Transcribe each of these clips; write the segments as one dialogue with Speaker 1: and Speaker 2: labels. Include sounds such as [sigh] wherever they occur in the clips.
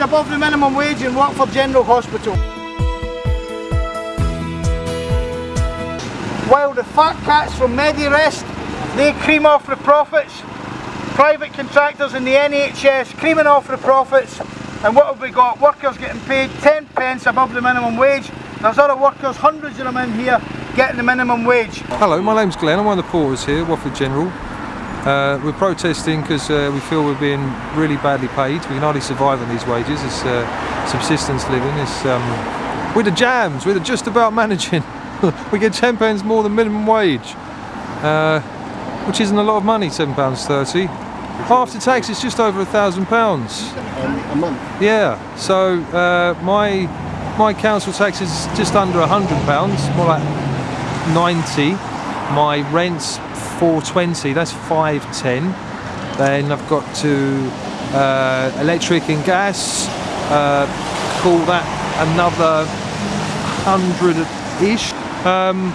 Speaker 1: above the minimum wage in Watford General Hospital. While the fat cats from Medirest, they cream off the profits. Private contractors in the NHS creaming off the profits. And what have we got? Workers getting paid 10 pence above the minimum wage. There's other workers, hundreds of them in here, getting the minimum wage.
Speaker 2: Hello, my name's Glenn. I'm one of the porters here, Watford General. Uh, we're protesting because uh, we feel we're being really badly paid. We can hardly survive on these wages. It's uh, subsistence living. It's um, we're the jams. We're the just about [laughs] managing. we get ten pounds more than minimum wage, uh, which isn't a lot of money. Seven pounds thirty. After tax, it's just over a thousand pounds.
Speaker 3: a month.
Speaker 2: Yeah. So uh, my my council tax is just under a hundred pounds, more like ninety. My rent's 420, that's 510. Then I've got to uh, electric and gas, uh, call that another hundred-ish. Um,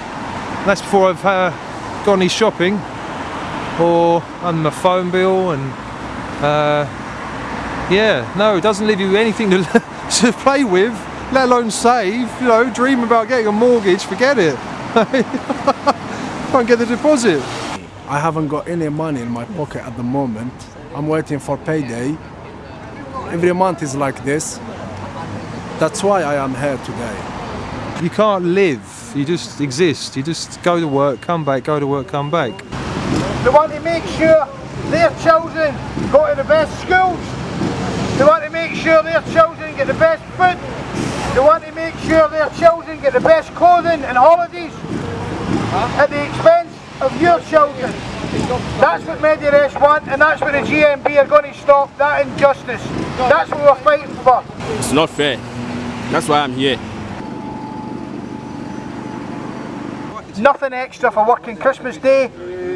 Speaker 2: that's before I've uh, gone any shopping or on my phone bill and uh, yeah, no, it doesn't leave you anything to, [laughs] to play with, let alone save. You know, dream about getting a mortgage, forget it. [laughs] Can't get the deposit.
Speaker 3: I haven't got any money in my pocket at the moment. I'm waiting for payday. Every month is like this. That's why I am here today.
Speaker 2: You can't live, you just exist. You just go to work, come back, go to work, come back.
Speaker 1: They want to make sure their children go to the best schools. They want to make sure their children get the best food. They want to make sure their children get the best clothing and holidays at the expense of your children. That's what Medirest want and that's what the GMB are going to stop, that injustice. That's what we're fighting for.
Speaker 4: It's not fair. That's why I'm here.
Speaker 1: Nothing extra for working Christmas Day,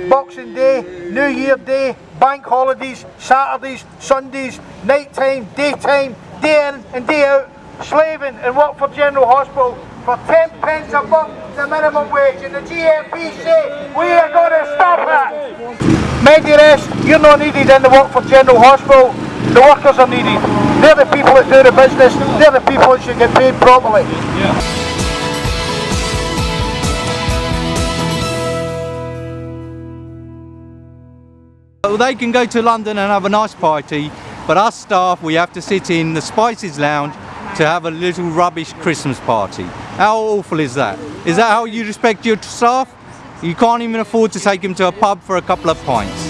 Speaker 1: Boxing Day, New Year Day, bank holidays, Saturdays, Sundays, night time, daytime, day in and day out, slaving and work for General Hospital for 10 pence above the minimum wage and the GMB we are going to stop it. Medirest, you're not needed in the Watford General Hospital, the workers are needed. They're the people that do the business, they're the people that should get paid properly.
Speaker 5: Well, they can go to London and have a nice party, but us staff, we have to sit in the Spices Lounge to have a little rubbish Christmas party. How awful is that? Is that how you respect your staff? You can't even afford to take him to a pub for a couple of pints.